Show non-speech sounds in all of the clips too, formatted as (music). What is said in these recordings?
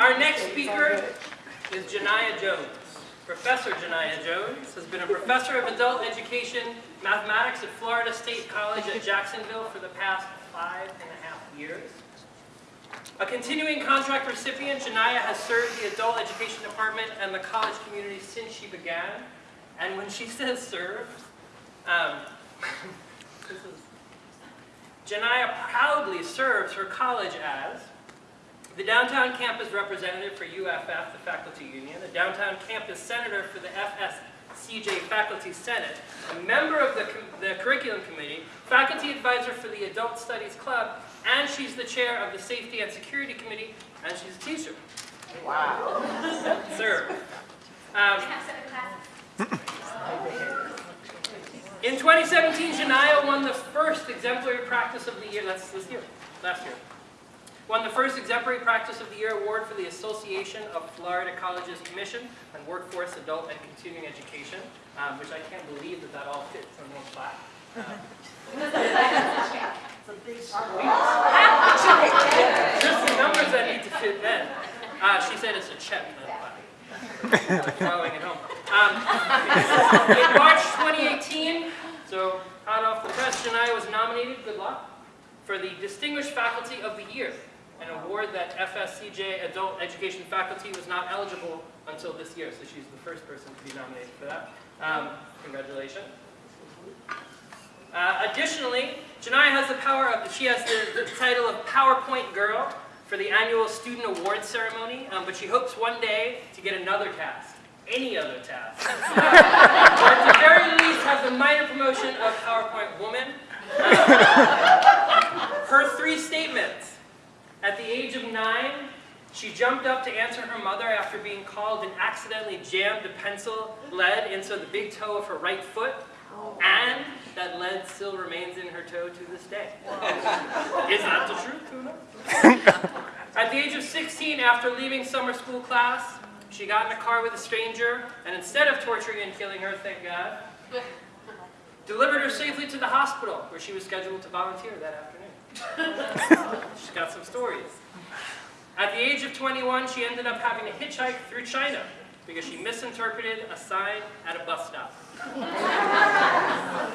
Our next speaker is Janaya Jones. Professor Janaya Jones has been a professor of adult education mathematics at Florida State College at Jacksonville for the past five and a half years. A continuing contract recipient, Janaya has served the adult education department and the college community since she began. And when she (laughs) says served, um, (laughs) Janaya proudly serves her college as the downtown campus representative for UFF, the faculty union, the downtown campus senator for the FSCJ Faculty Senate, a member of the, the curriculum committee, faculty advisor for the Adult Studies Club, and she's the chair of the Safety and Security Committee, and she's a teacher. Wow. Sir. Um, in 2017, Janaya won the first exemplary practice of the year, that's this year, last year, won the first exemplary practice of the year award for the Association of Florida Colleges Commission on Workforce, Adult, and Continuing Education, um, which I can't believe that that all fits on one plaque. (laughs) Just the numbers that need to fit then. Uh, she said it's a check. Following it home. Um, (laughs) in March 2018, so hot off the press, Janaya was nominated, good luck, for the Distinguished Faculty of the Year, an award that FSCJ Adult Education faculty was not eligible until this year, so she's the first person to be nominated for that. Um, congratulations. Uh, additionally, Janaya has the power of, she has the, the, title of PowerPoint Girl for the annual Student Awards Ceremony, um, but she hopes one day to get another task, any other task. (laughs) or at the very least have the minor promotion of PowerPoint Woman. Uh, her three statements. At the age of nine, she jumped up to answer her mother after being called and accidentally jammed a pencil lead into the big toe of her right foot. And that lead still remains in her toe to this day. Is that the truth? Who knows? At the age of 16, after leaving summer school class, she got in a car with a stranger, and instead of torturing and killing her, thank God, delivered her safely to the hospital, where she was scheduled to volunteer that afternoon. (laughs) She's got some stories. At the age of 21, she ended up having to hitchhike through China because she misinterpreted a sign at a bus stop.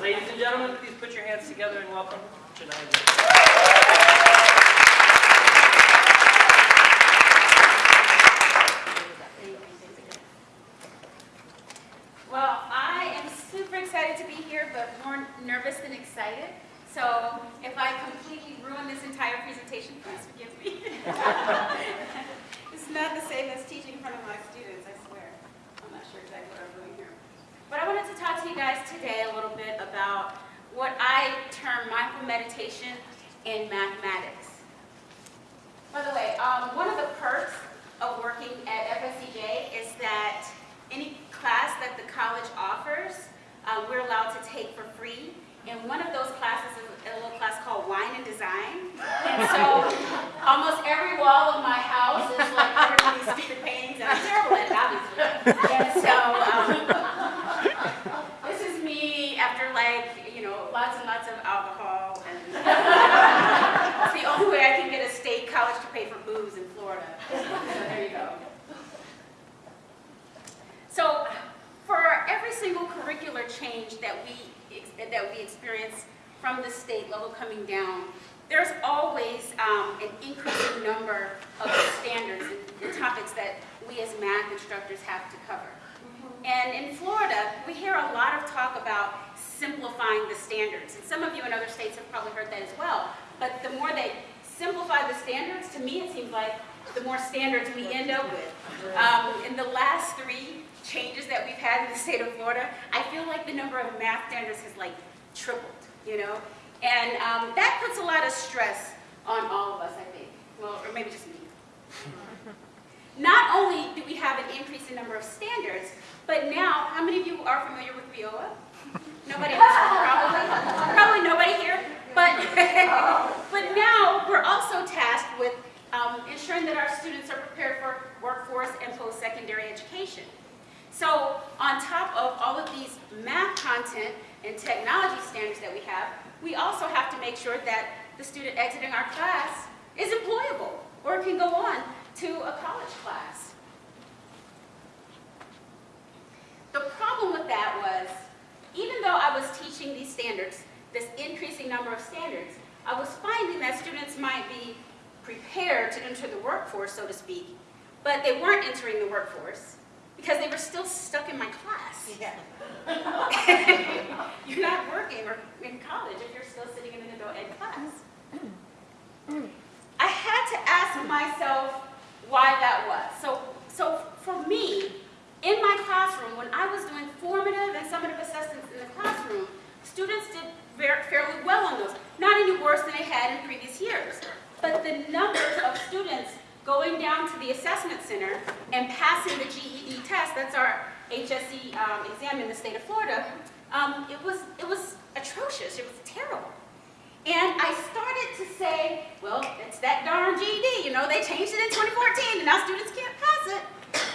Ladies and gentlemen, please put your hands together and welcome Janaya. Well, I am super excited to be here, but more nervous than excited. So if I completely ruin this entire presentation, please forgive me. it's not the same as teaching in front of my students, I swear. I'm not sure exactly what I'm doing here. But I wanted to talk to you guys today a little bit about what I term mindful meditation in mathematics. By the way, um, one of the perks of working at FSCJ is that any class that the college offers, uh, we're allowed to take for free. And one of those classes is a little class called Wine and Design. And so almost every wall of my house is like covered these stupid paintings, and I'm terrible at it, obviously. And so um, this is me after like, you know, lots and lots of alcohol. And (laughs) it's the only way I can get a state college to pay for booze in Florida. So there you go. So for every single curricular change that that we experience from the state level coming down, there's always um, an increasing number of standards and topics that we as math instructors have to cover. And in Florida, we hear a lot of talk about simplifying the standards. And some of you in other states have probably heard that as well. But the more they simplify the standards, to me it seems like the more standards we end up with. Um, in the last three changes that we've had in the state of Florida, I feel like the number of math standards has like tripled, you know? And um, that puts a lot of stress on all of us, I think. Well, or maybe just me. (laughs) Not only do we have an increase in number of standards, but now, how many of you are familiar with WIOA? Nobody else, probably. Probably nobody here. But, (laughs) but now we're also tasked with um, ensuring that our students are prepared for workforce and post-secondary education. So on top of all of these math content and technology standards that we have, we also have to make sure that the student exiting our class is employable or can go on to a college class. The problem with that was, even though I was teaching these standards, this increasing number of standards, I was finding that students might be prepared to enter the workforce, so to speak, but they weren't entering the workforce because they were still stuck in my class. (laughs) Yeah. (laughs) You're not working or in college if you're still sitting in an adult ed class. I had to ask myself why that was. So, so for me, in my classroom, when I was doing formative and summative assessments in the classroom, students did very, fairly well on those. Not any worse than they had in previous years. But the numbers of students going down to the assessment center and passing the GED test, that's our HSE um, exam in the state of Florida, um, it, was, it was atrocious, it was terrible. And I started to say, well, it's that darn GED, you know, they changed it in 2014 and now students can't pass it.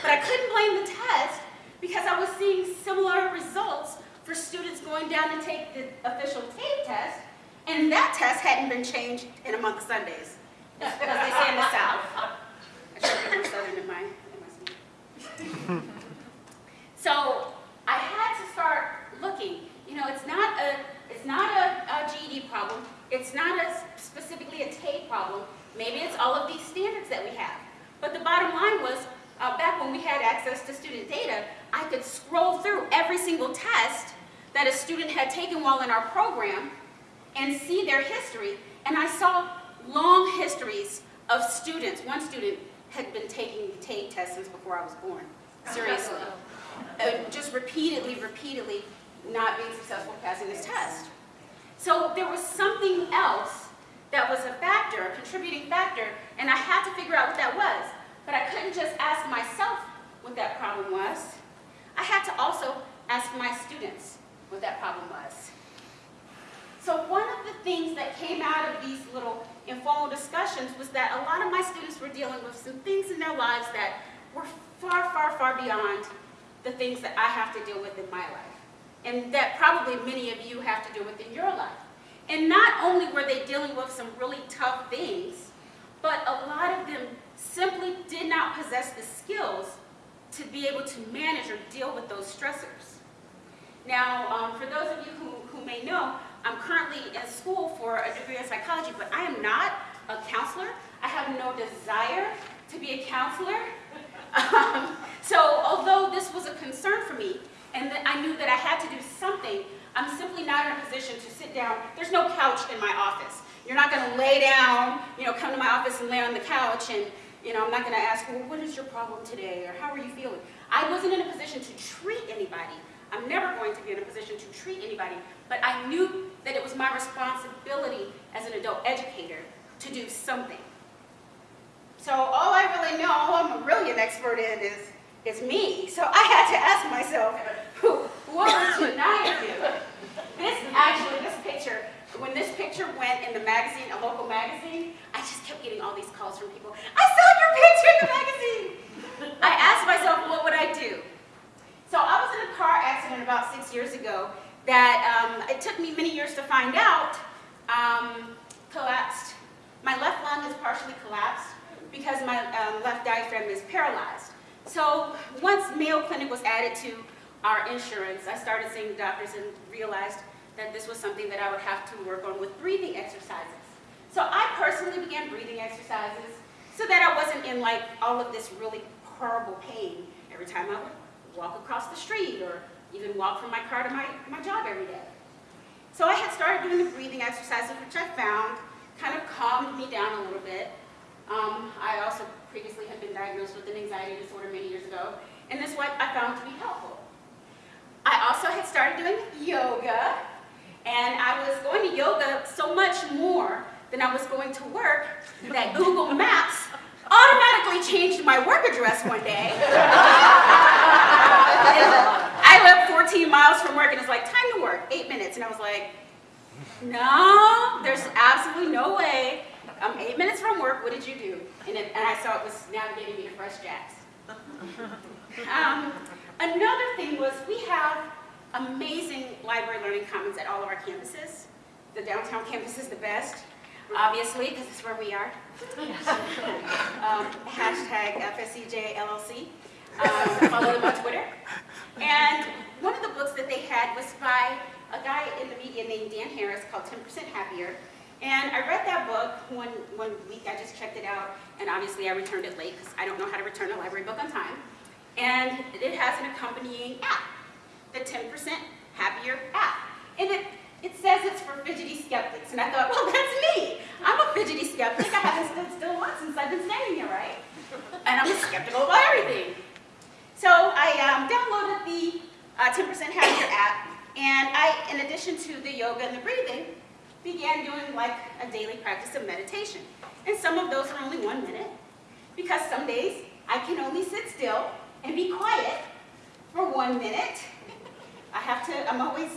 But I couldn't blame the test because I was seeing similar results for students going down to take the official TABE test, and that test hadn't been changed in a month of Sundays, as they say in the South. I should be more Southern in my, in my speech. (laughs) So I had to start looking. You know, it's not a, it's not a, a GED problem. It's not a specifically a TABE problem. Maybe it's all of these standards that we have. But the bottom line was, uh, back when we had access to student data, I could scroll through every single test that a student had taken while in our program and see their history. And I saw long histories of students. One student had been taking the TABE test since before I was born. Seriously. (laughs) Uh, just repeatedly, repeatedly not being successful passing this test. So there was something else that was a factor, a contributing factor, and I had to figure out what that was. But I couldn't just ask myself what that problem was. I had to also ask my students what that problem was. So one of the things that came out of these little informal discussions was that a lot of my students were dealing with some things in their lives that were far, far, far beyond the things that I have to deal with in my life. And that probably many of you have to deal with in your life. And not only were they dealing with some really tough things, but a lot of them simply did not possess the skills to be able to manage or deal with those stressors. Now, um, for those of you who, who may know, I'm currently in school for a degree in psychology, but I am not a counselor. I have no desire to be a counselor. (laughs) Um, so although this was a concern for me, and that I knew that I had to do something, I'm simply not in a position to sit down. There's no couch in my office. You're not going to lay down, you know, come to my office and lay on the couch and, you know, I'm not going to ask, well, what is your problem today or how are you feeling? I wasn't in a position to treat anybody. I'm never going to be in a position to treat anybody, but I knew that it was my responsibility as an adult educator to do something. So all I really know, I'm really an expert in is, is me. So I had to ask myself, what would Janaya do? This, actually, this picture, when this picture went in the magazine, a local magazine, I just kept getting all these calls from people, I saw your picture in the magazine. I asked myself, what would I do? So I was in a car accident about six years ago that um, it took me many years to find out um, collapsed. My left lung is partially collapsed because my um, left diaphragm is paralyzed. So once Mayo Clinic was added to our insurance, I started seeing doctors and realized that this was something that I would have to work on with breathing exercises. So I personally began breathing exercises so that I wasn't in like all of this really horrible pain every time I would walk across the street or even walk from my car to my, my job every day. So I had started doing the breathing exercises, which I found kind of calmed me down a little bit. Um, I also previously had been diagnosed with an anxiety disorder many years ago, and this one I found to be helpful. I also had started doing yoga, and I was going to yoga so much more than I was going to work that (laughs) Google Maps automatically changed my work address one day. (laughs) I live 14 miles from work, and it's like, time to work, eight minutes. And I was like, no, there's absolutely no way. I'm eight minutes from work, what did you do? And, it, and I saw it was navigating me to Fresh Jacks. (laughs) Um, another thing was we have amazing library learning commons at all of our campuses. The downtown campus is the best. obviously, because it's where we are. (laughs) Um, Hashtag FSCJ LLC. Um, Follow them on Twitter. And one of the books that they had was by a guy in the media named Dan Harris called 10% Happier. And I read that book one, one week, I just checked it out, and obviously I returned it late because I don't know how to return a library book on time. And it has an accompanying app, the 10% Happier app. And it, it says it's for fidgety skeptics, and I thought, well, (laughs) that's me. I'm a fidgety skeptic, I haven't stood still once since I've been standing here, right? And I'm skeptical about everything. So I um, downloaded the uh, 10% Happier app, and I, in addition to the yoga and the breathing, began doing like a daily practice of meditation. And some of those are only one minute, because some days I can only sit still and be quiet for one minute. I have to, I'm always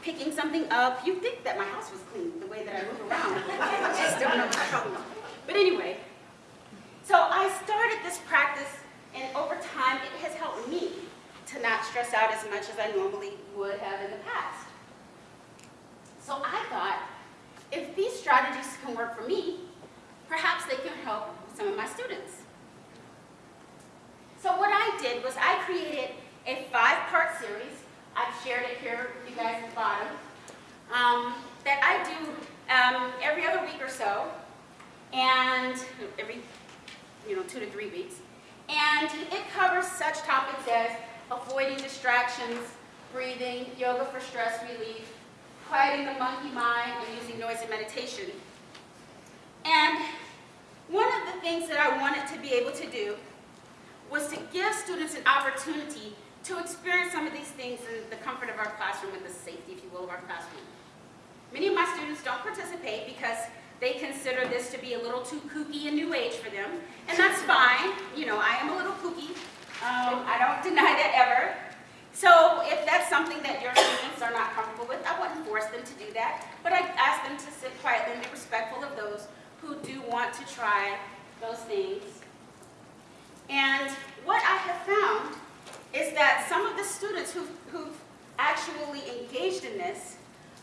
picking something up. You'd think that my house was clean, the way that I move around. I just don't know what's trouble. But anyway, so I started this practice, and over time, it has helped me to not stress out as much as I normally would have in the past. So I thought, if these strategies can work for me, perhaps they can help some of my students. So what I did was I created a five-part series. I've shared it here with you guys at the bottom. Um, that I do um, every other week or so, and every, you know, two to three weeks. And it covers such topics as avoiding distractions, breathing, yoga for stress relief, quieting the monkey mind, and using noise and meditation. And one of the things that I wanted to be able to do was to give students an opportunity to experience some of these things in the comfort of our classroom and the safety, if you will, of our classroom. Many of my students don't participate because they consider this to be a little too kooky and new age for them, and that's fine. You know, I am a little kooky. Um, I don't (laughs) deny that ever. So if that's something that your students are not comfortable with, I wouldn't force them to do that, but I ask them to sit quietly and be respectful of those who do want to try those things. And what I have found is that some of the students who've, who've actually engaged in this,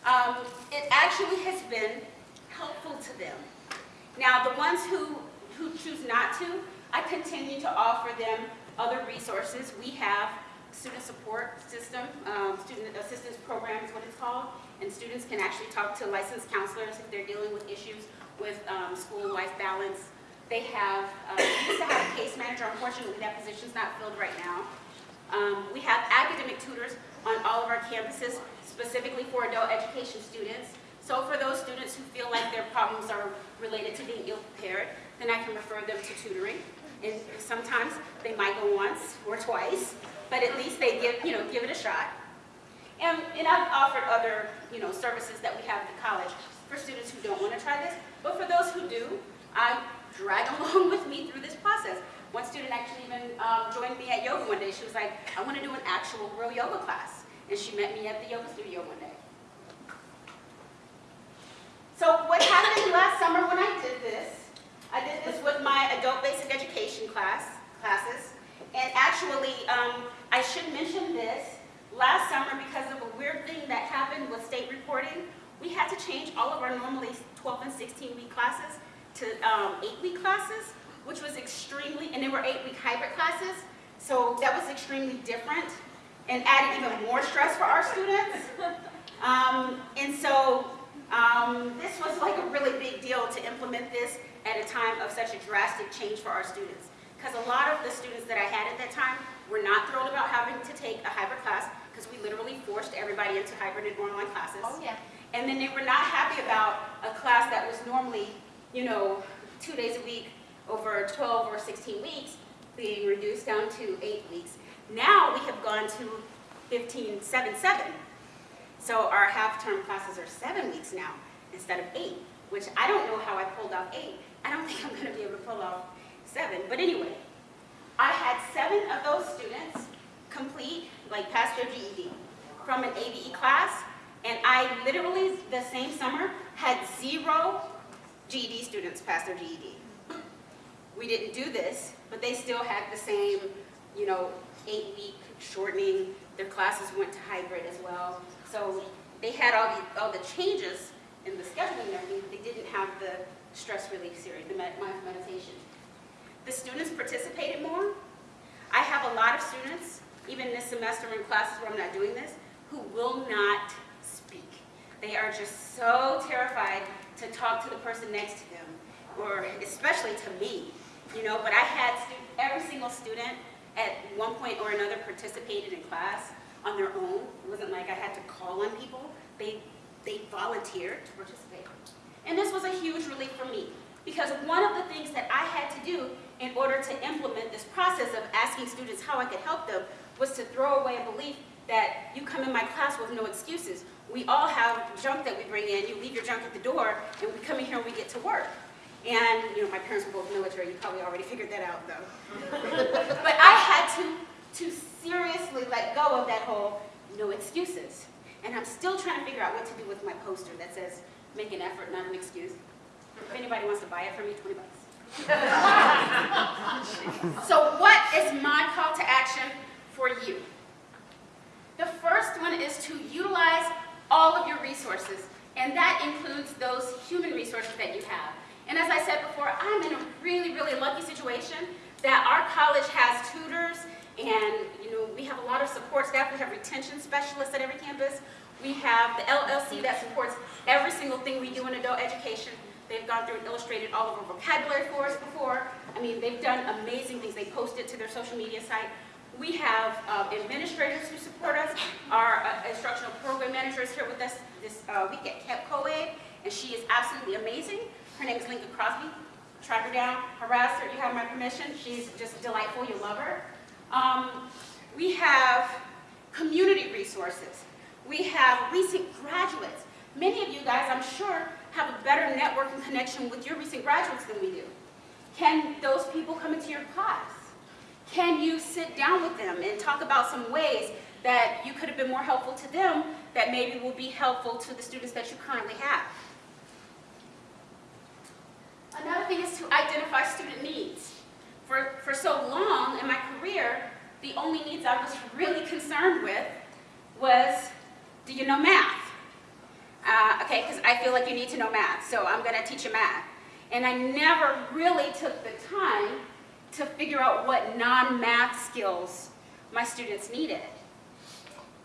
um, it actually has been helpful to them. Now, the ones who, who choose not to, I continue to offer them other resources. We have student support system, um, student assistance program is what it's called, and students can actually talk to licensed counselors if they're dealing with issues with um, school-life balance. They have, uh, we used to have a case manager, unfortunately that position's not filled right now. Um, we have academic tutors on all of our campuses, specifically for adult education students. So for those students who feel like their problems are related to being ill-prepared, then I can refer them to tutoring. And sometimes they might go once or twice, but at least they give, you know, give it a shot. And, and I've offered other, you know, services that we have at the college for students who don't want to try this. But for those who do, I drag (laughs) along with me through this process. One student actually even um, joined me at yoga one day. She was like, I want to do an actual real yoga class. And she met me at the yoga studio one day. So what happened last summer when I did this, I did this with my adult basic education class, classes. And actually, um, I should mention this, last summer because of a weird thing that happened with state reporting, we had to change all of our normally 12 and 16 week classes to um, eight week classes, which was extremely, and they were eight week hybrid classes. So that was extremely different and added even more stress for our students. Um, and so um, this was like a really big deal to implement this at a time of such a drastic change for our students. Because a lot of the students that I had at that time were not thrilled about having to take a hybrid class because we literally forced everybody into hybrid and online classes. Oh, yeah. And then they were not happy about a class that was normally, you know, two days a week over 12 or 16 weeks being reduced down to eight weeks. Now we have gone to 15, 7, 7. So our half-term classes are seven weeks now instead of eight, which I don't know how I pulled off eight. I don't think I'm going to be able to pull off seven. But anyway, I had seven of those students complete, like pass their GED from an ABE class, and I literally, the same summer, had zero GED students pass their GED. We didn't do this, but they still had the same, you know, eight-week shortening. Their classes went to hybrid as well. So they had all the, all the changes in the scheduling but they didn't have the stress relief series, the mindful meditation. The students participated more. I have a lot of students, even this semester in classes where I'm not doing this, who will not speak. They are just so terrified to talk to the person next to them, or especially to me, you know, but I had every single student at one point or another participated in class on their own. It wasn't like I had to call on people. They, they volunteered to participate. And this was a huge relief for me, because one of the things that I had to do in order to implement this process of asking students how I could help them was to throw away a belief that you come in my class with no excuses. We all have junk that we bring in. You leave your junk at the door, and we come in here and we get to work. And, you know, my parents were both military. You probably already figured that out, though. (laughs) but I had to, to seriously let go of that whole no excuses. And I'm still trying to figure out what to do with my poster that says, make an effort, not an excuse. If anybody wants to buy it from me, 20 bucks. (laughs) so what is my call to action for you? The first one is to utilize all of your resources, and that includes those human resources that you have. And as I said before, I'm in a really, really lucky situation that our college has tutors, and you know we have a lot of support staff. We have retention specialists at every campus. We have the LLC that supports every single thing we do in adult education. They've gone through and illustrated all of our vocabulary for us before. I mean, they've done amazing things. They post it to their social media site. We have uh, administrators who support us. Our uh, instructional program manager is here with us this uh, week at Camp Coed, and she is absolutely amazing. Her name is Lincoln Crosby. Track her down, harass her, you have my permission. She's just delightful, you love her. Um, we have community resources. We have recent graduates. Many of you guys, I'm sure, have a better networking connection with your recent graduates than we do. Can those people come into your class? Can you sit down with them and talk about some ways that you could have been more helpful to them that maybe will be helpful to the students that you currently have? Another thing is to identify student needs. For, for so long in my career, the only needs I was really concerned with was, do you know math? Uh, okay, because I feel like you need to know math, so I'm going to teach you math. And I never really took the time to figure out what non-math skills my students needed.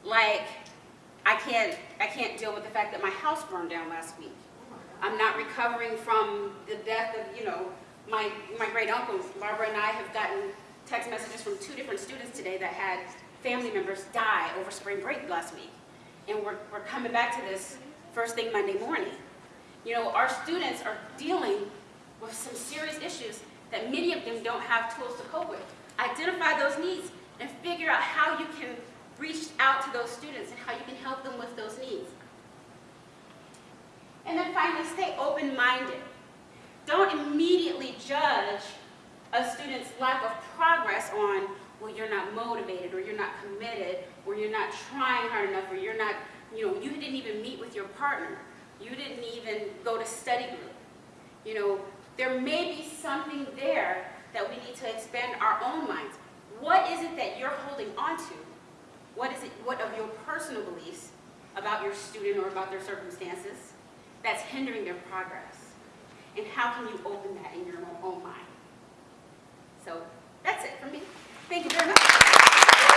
Like, I can't, I can't deal with the fact that my house burned down last week. I'm not recovering from the death of, you know, my, my great uncles. Barbara and I have gotten text messages from two different students today that had family members die over spring break last week. And we're, we're coming back to this first thing Monday morning. You know, our students are dealing with some serious issues that many of them don't have tools to cope with. Identify those needs and figure out how you can reach out to those students and how you can help them with those needs. And then finally, stay open-minded. Don't immediately judge a student's lack of progress on, well, you're not motivated, or you're not committed, or you're not trying hard enough, or you're not, you know, you didn't even meet with your partner. You didn't even go to study group. You know, there may be something there that we need to expand our own minds. What is it that you're holding on to? What is it, what of your personal beliefs about your student or about their circumstances that's hindering their progress? And how can you open that in your own mind? So that's it for me. Thank you very much.